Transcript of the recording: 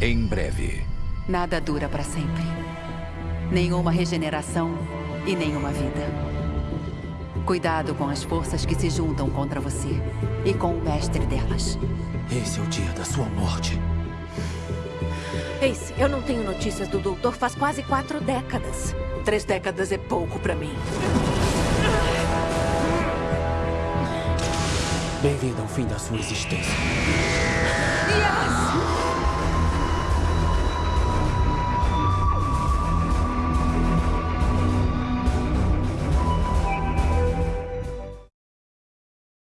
Em breve. Nada dura para sempre. Nenhuma regeneração e nenhuma vida. Cuidado com as forças que se juntam contra você e com o mestre delas. Esse é o dia da sua morte. Ace, eu não tenho notícias do doutor faz quase quatro décadas. Três décadas é pouco para mim. Bem-vindo ao fim da sua existência.